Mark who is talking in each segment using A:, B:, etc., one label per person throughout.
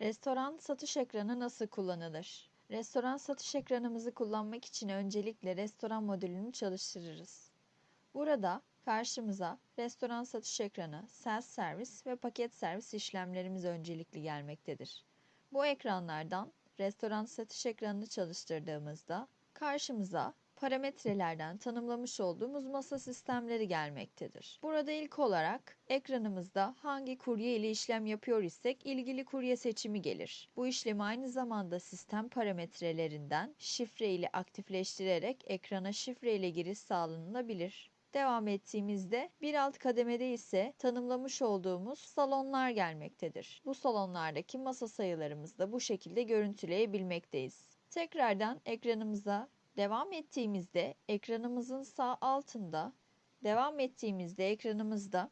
A: Restoran satış ekranı nasıl kullanılır? Restoran satış ekranımızı kullanmak için öncelikle restoran modülünü çalıştırırız. Burada karşımıza restoran satış ekranı, self servis ve paket servis işlemlerimiz öncelikli gelmektedir. Bu ekranlardan restoran satış ekranını çalıştırdığımızda karşımıza parametrelerden tanımlamış olduğumuz masa sistemleri gelmektedir. Burada ilk olarak ekranımızda hangi kurye ile işlem yapıyor isek ilgili kurye seçimi gelir. Bu işlemi aynı zamanda sistem parametrelerinden şifre ile aktifleştirerek ekrana şifre ile giriş sağlanabilir. Devam ettiğimizde bir alt kademede ise tanımlamış olduğumuz salonlar gelmektedir. Bu salonlardaki masa sayılarımızı da bu şekilde görüntüleyebilmekteyiz. Tekrardan ekranımıza devam ettiğimizde ekranımızın sağ altında devam ettiğimizde ekranımızda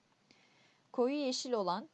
A: koyu yeşil olan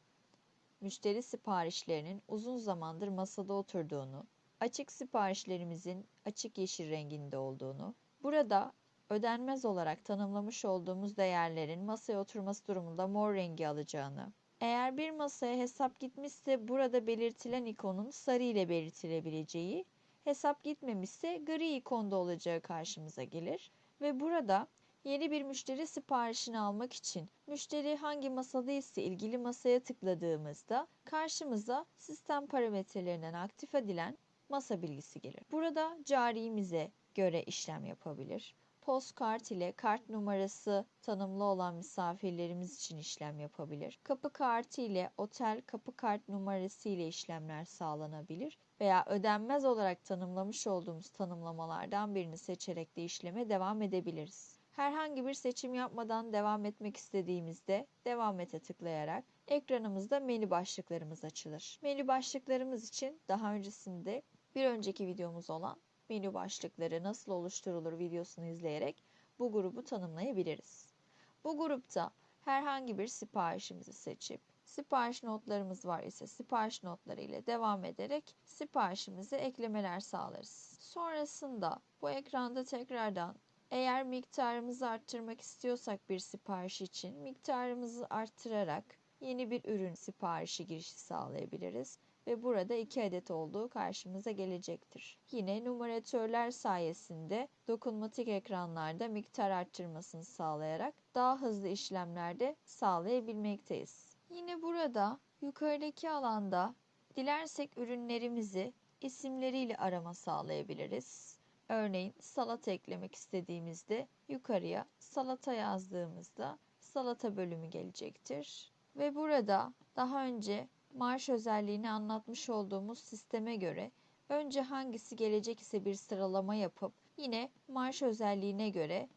A: müşteri siparişlerinin uzun zamandır masada oturduğunu, açık siparişlerimizin açık yeşil renginde olduğunu, burada ödenmez olarak tanımlamış olduğumuz değerlerin masaya oturması durumunda mor rengi alacağını, eğer bir masaya hesap gitmişse burada belirtilen ikonun sarı ile belirtilebileceği, hesap gitmemişse gri ikonda olacağı karşımıza gelir ve burada yeni bir müşteri siparişini almak için müşteri hangi masada ise ilgili masaya tıkladığımızda karşımıza sistem parametrelerinden aktif edilen masa bilgisi gelir. Burada carimize göre işlem yapabilir. Postkart ile kart numarası tanımlı olan misafirlerimiz için işlem yapabilir. Kapı kartı ile otel kapı kart numarası ile işlemler sağlanabilir veya ödenmez olarak tanımlamış olduğumuz tanımlamalardan birini seçerek de işleme devam edebiliriz. Herhangi bir seçim yapmadan devam etmek istediğimizde devam ete tıklayarak ekranımızda menü başlıklarımız açılır. Menü başlıklarımız için daha öncesinde bir önceki videomuz olan menü başlıkları nasıl oluşturulur videosunu izleyerek bu grubu tanımlayabiliriz. Bu grupta herhangi bir siparişimizi seçip sipariş notlarımız var ise sipariş notları ile devam ederek siparişimize eklemeler sağlarız. Sonrasında bu ekranda tekrardan eğer miktarımızı arttırmak istiyorsak bir sipariş için miktarımızı arttırarak yeni bir ürün siparişi girişi sağlayabiliriz ve burada 2 adet olduğu karşımıza gelecektir. Yine numaratörler sayesinde dokunmatik ekranlarda miktar arttırmasını sağlayarak daha hızlı işlemlerde sağlayabilmekteyiz. Yine burada yukarıdaki alanda dilersek ürünlerimizi isimleriyle arama sağlayabiliriz. Örneğin salata eklemek istediğimizde yukarıya salata yazdığımızda salata bölümü gelecektir. Ve burada daha önce marş özelliğini anlatmış olduğumuz sisteme göre önce hangisi gelecek ise bir sıralama yapıp yine marş özelliğine göre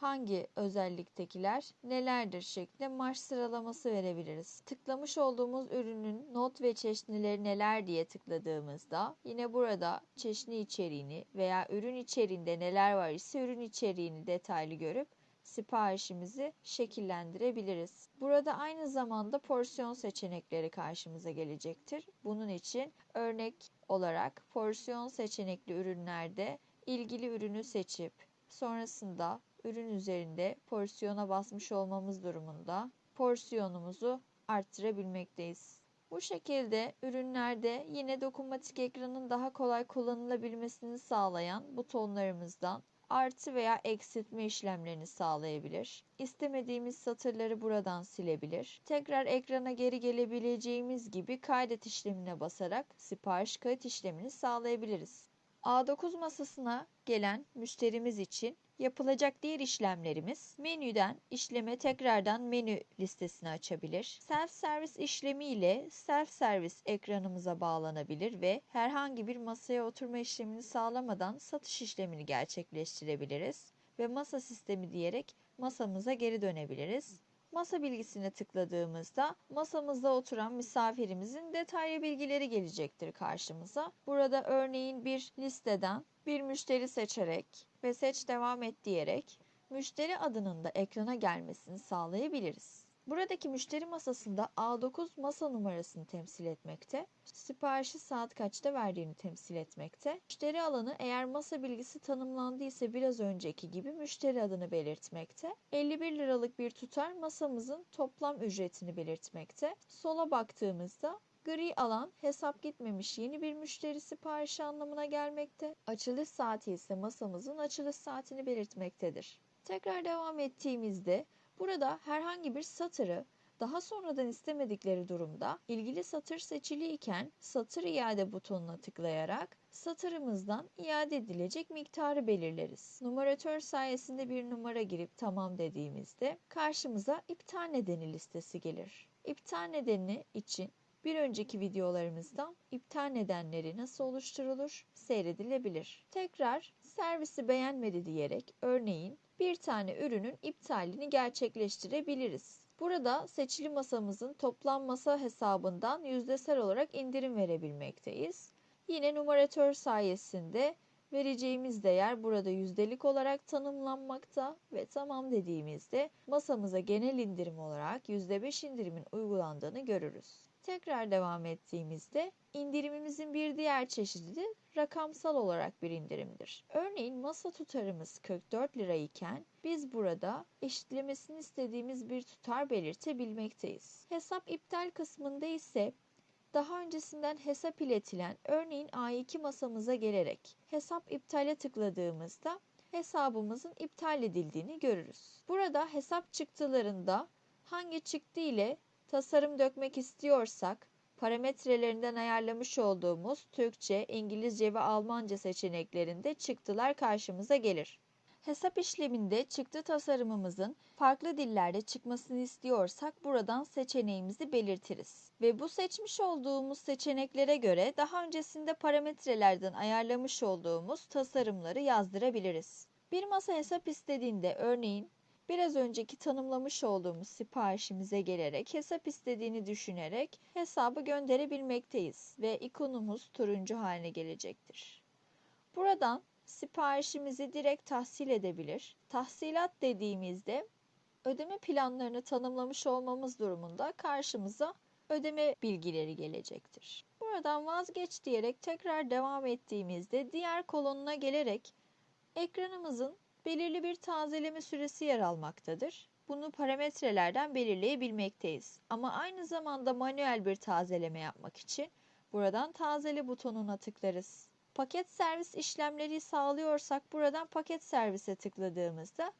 A: hangi özelliktekiler nelerdir şeklinde marş sıralaması verebiliriz. Tıklamış olduğumuz ürünün not ve çeşnileri neler diye tıkladığımızda yine burada çeşni içeriğini veya ürün içeriğinde neler var ise ürün içeriğini detaylı görüp siparişimizi şekillendirebiliriz. Burada aynı zamanda porsiyon seçenekleri karşımıza gelecektir. Bunun için örnek olarak porsiyon seçenekli ürünlerde ilgili ürünü seçip sonrasında ürün üzerinde porsiyona basmış olmamız durumunda porsiyonumuzu arttırabilmekteyiz. Bu şekilde ürünlerde yine dokunmatik ekranın daha kolay kullanılabilmesini sağlayan butonlarımızdan artı veya eksiltme işlemlerini sağlayabilir. İstemediğimiz satırları buradan silebilir. Tekrar ekrana geri gelebileceğimiz gibi kaydet işlemine basarak sipariş kayıt işlemini sağlayabiliriz. A9 masasına gelen müşterimiz için yapılacak diğer işlemlerimiz menüden işleme tekrardan menü listesini açabilir. Self servis işlemi ile self servis ekranımıza bağlanabilir ve herhangi bir masaya oturma işlemini sağlamadan satış işlemini gerçekleştirebiliriz ve masa sistemi diyerek masamıza geri dönebiliriz. Masa bilgisine tıkladığımızda masamızda oturan misafirimizin detaylı bilgileri gelecektir karşımıza. Burada örneğin bir listeden bir müşteri seçerek ve seç devam et diyerek müşteri adının da ekrana gelmesini sağlayabiliriz. Buradaki müşteri masasında A9 masa numarasını temsil etmekte, siparişi saat kaçta verdiğini temsil etmekte. Müşteri alanı eğer masa bilgisi tanımlandıysa biraz önceki gibi müşteri adını belirtmekte. 51 liralık bir tutar masamızın toplam ücretini belirtmekte. Sola baktığımızda Gri alan hesap gitmemiş yeni bir müşteri siparişi anlamına gelmekte. Açılış saati ise masamızın açılış saatini belirtmektedir. Tekrar devam ettiğimizde burada herhangi bir satırı daha sonradan istemedikleri durumda ilgili satır seçili iken satır iade butonuna tıklayarak satırımızdan iade edilecek miktarı belirleriz. Numaratör sayesinde bir numara girip tamam dediğimizde karşımıza iptal nedeni listesi gelir. İptal nedeni için bir önceki videolarımızdan iptal nedenleri nasıl oluşturulur seyredilebilir. Tekrar servisi beğenmedi diyerek örneğin bir tane ürünün iptalini gerçekleştirebiliriz. Burada seçili masamızın toplam masa hesabından yüzdesel olarak indirim verebilmekteyiz. Yine numaratör sayesinde vereceğimiz değer burada yüzdelik olarak tanımlanmakta ve tamam dediğimizde masamıza genel indirim olarak %5 indirimin uygulandığını görürüz. Tekrar devam ettiğimizde indirimimizin bir diğer çeşidi rakamsal olarak bir indirimdir. Örneğin masa tutarımız 44 lira iken biz burada eşitlemesini istediğimiz bir tutar belirtebilmekteyiz. Hesap iptal kısmında ise daha öncesinden hesap iletilen örneğin A2 masamıza gelerek hesap iptale tıkladığımızda hesabımızın iptal edildiğini görürüz. Burada hesap çıktılarında hangi çıktı ile tasarım dökmek istiyorsak parametrelerinden ayarlamış olduğumuz Türkçe, İngilizce ve Almanca seçeneklerinde çıktılar karşımıza gelir. Hesap işleminde çıktı tasarımımızın farklı dillerde çıkmasını istiyorsak buradan seçeneğimizi belirtiriz. Ve bu seçmiş olduğumuz seçeneklere göre daha öncesinde parametrelerden ayarlamış olduğumuz tasarımları yazdırabiliriz. Bir masa hesap istediğinde örneğin biraz önceki tanımlamış olduğumuz siparişimize gelerek hesap istediğini düşünerek hesabı gönderebilmekteyiz ve ikonumuz turuncu haline gelecektir. Buradan siparişimizi direkt tahsil edebilir. Tahsilat dediğimizde ödeme planlarını tanımlamış olmamız durumunda karşımıza ödeme bilgileri gelecektir. Buradan vazgeç diyerek tekrar devam ettiğimizde diğer kolonuna gelerek ekranımızın belirli bir tazeleme süresi yer almaktadır. Bunu parametrelerden belirleyebilmekteyiz. Ama aynı zamanda manuel bir tazeleme yapmak için buradan tazele butonuna tıklarız. Paket servis işlemleri sağlıyorsak buradan paket servise tıkladığımızda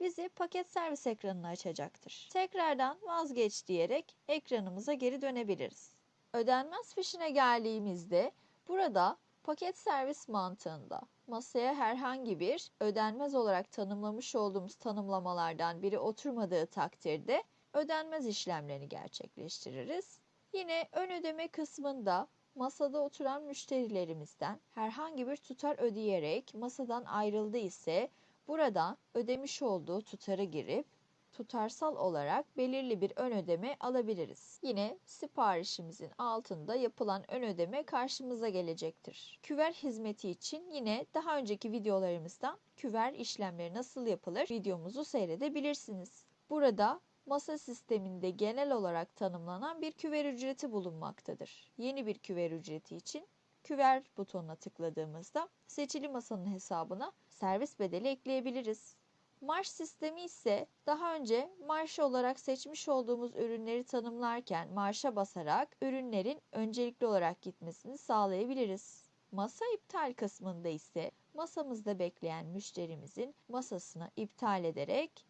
A: bizi paket servis ekranını açacaktır. Tekrardan vazgeç diyerek ekranımıza geri dönebiliriz. Ödenmez fişine geldiğimizde burada paket servis mantığında masaya herhangi bir ödenmez olarak tanımlamış olduğumuz tanımlamalardan biri oturmadığı takdirde ödenmez işlemlerini gerçekleştiririz. Yine ön ödeme kısmında masada oturan müşterilerimizden herhangi bir tutar ödeyerek masadan ayrıldı ise burada ödemiş olduğu tutarı girip tutarsal olarak belirli bir ön ödeme alabiliriz. Yine siparişimizin altında yapılan ön ödeme karşımıza gelecektir. Küver hizmeti için yine daha önceki videolarımızdan küver işlemleri nasıl yapılır videomuzu seyredebilirsiniz. Burada masa sisteminde genel olarak tanımlanan bir küver ücreti bulunmaktadır. Yeni bir küver ücreti için küver butonuna tıkladığımızda seçili masanın hesabına servis bedeli ekleyebiliriz. Marş sistemi ise daha önce marş olarak seçmiş olduğumuz ürünleri tanımlarken marşa basarak ürünlerin öncelikli olarak gitmesini sağlayabiliriz. Masa iptal kısmında ise masamızda bekleyen müşterimizin masasını iptal ederek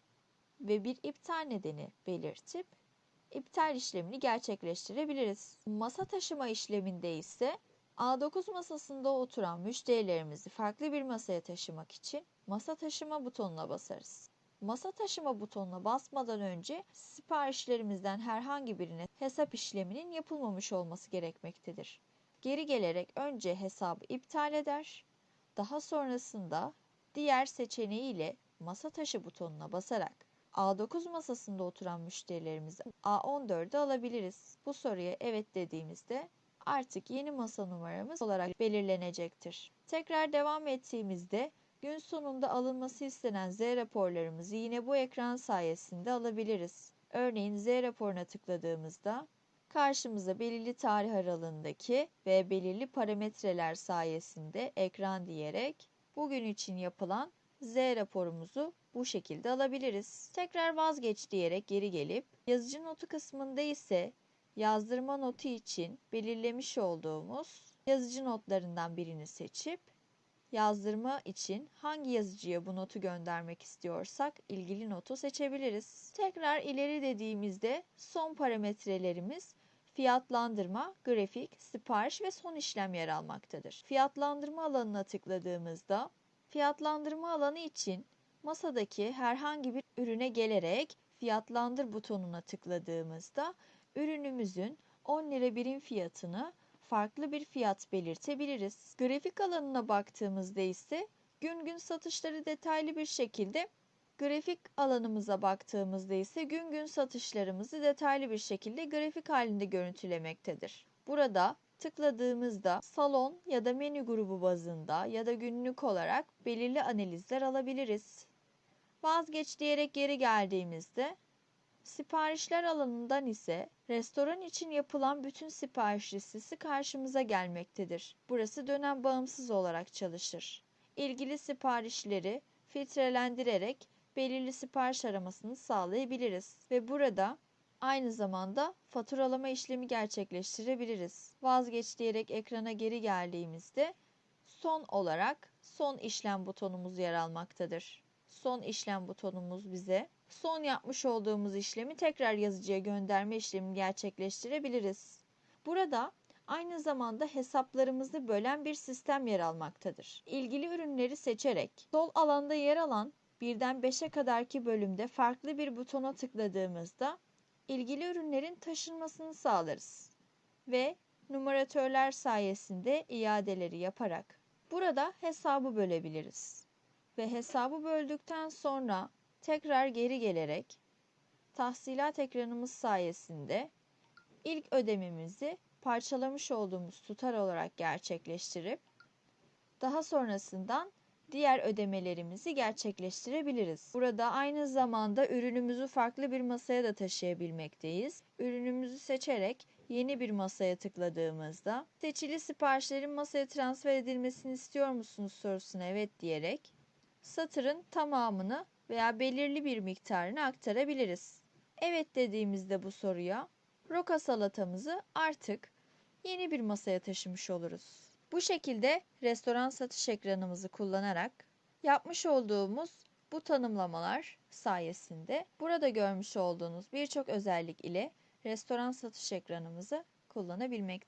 A: ve bir iptal nedeni belirtip iptal işlemini gerçekleştirebiliriz. Masa taşıma işleminde ise A9 masasında oturan müşterilerimizi farklı bir masaya taşımak için masa taşıma butonuna basarız. Masa taşıma butonuna basmadan önce siparişlerimizden herhangi birine hesap işleminin yapılmamış olması gerekmektedir. Geri gelerek önce hesabı iptal eder, daha sonrasında diğer seçeneğiyle masa taşı butonuna basarak A9 masasında oturan müşterilerimizi A14'e alabiliriz. Bu soruya evet dediğimizde artık yeni masa numaramız olarak belirlenecektir. Tekrar devam ettiğimizde gün sonunda alınması istenen Z raporlarımızı yine bu ekran sayesinde alabiliriz. Örneğin Z raporuna tıkladığımızda karşımıza belirli tarih aralığındaki ve belirli parametreler sayesinde ekran diyerek bugün için yapılan Z raporumuzu bu şekilde alabiliriz. Tekrar vazgeç diyerek geri gelip yazıcı notu kısmında ise yazdırma notu için belirlemiş olduğumuz yazıcı notlarından birini seçip yazdırma için hangi yazıcıya bu notu göndermek istiyorsak ilgili notu seçebiliriz. Tekrar ileri dediğimizde son parametrelerimiz fiyatlandırma, grafik, sipariş ve son işlem yer almaktadır. Fiyatlandırma alanına tıkladığımızda fiyatlandırma alanı için masadaki herhangi bir ürüne gelerek fiyatlandır butonuna tıkladığımızda ürünümüzün 10 lira birim fiyatını farklı bir fiyat belirtebiliriz. Grafik alanına baktığımızda ise gün gün satışları detaylı bir şekilde grafik alanımıza baktığımızda ise gün gün satışlarımızı detaylı bir şekilde grafik halinde görüntülemektedir. Burada tıkladığımızda salon ya da menü grubu bazında ya da günlük olarak belirli analizler alabiliriz. Vazgeç diyerek geri geldiğimizde siparişler alanından ise restoran için yapılan bütün sipariş listesi karşımıza gelmektedir. Burası dönem bağımsız olarak çalışır. İlgili siparişleri filtrelendirerek belirli sipariş aramasını sağlayabiliriz ve burada aynı zamanda faturalama işlemi gerçekleştirebiliriz. Vazgeç diyerek ekrana geri geldiğimizde son olarak son işlem butonumuz yer almaktadır. Son işlem butonumuz bize son yapmış olduğumuz işlemi tekrar yazıcıya gönderme işlemini gerçekleştirebiliriz. Burada aynı zamanda hesaplarımızı bölen bir sistem yer almaktadır. İlgili ürünleri seçerek sol alanda yer alan birden 5'e kadarki bölümde farklı bir butona tıkladığımızda ilgili ürünlerin taşınmasını sağlarız ve numaratörler sayesinde iadeleri yaparak burada hesabı bölebiliriz. Ve hesabı böldükten sonra tekrar geri gelerek tahsilat ekranımız sayesinde ilk ödememizi parçalamış olduğumuz tutar olarak gerçekleştirip daha sonrasından diğer ödemelerimizi gerçekleştirebiliriz. Burada aynı zamanda ürünümüzü farklı bir masaya da taşıyabilmekteyiz. Ürünümüzü seçerek yeni bir masaya tıkladığımızda seçili siparişlerin masaya transfer edilmesini istiyor musunuz sorusuna evet diyerek satırın tamamını veya belirli bir miktarını aktarabiliriz. Evet dediğimizde bu soruya roka salatamızı artık yeni bir masaya taşımış oluruz. Bu şekilde restoran satış ekranımızı kullanarak yapmış olduğumuz bu tanımlamalar sayesinde burada görmüş olduğunuz birçok özellik ile restoran satış ekranımızı kullanabilmekteyiz.